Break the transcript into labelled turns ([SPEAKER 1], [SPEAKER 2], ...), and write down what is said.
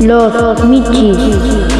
[SPEAKER 1] Los Michis.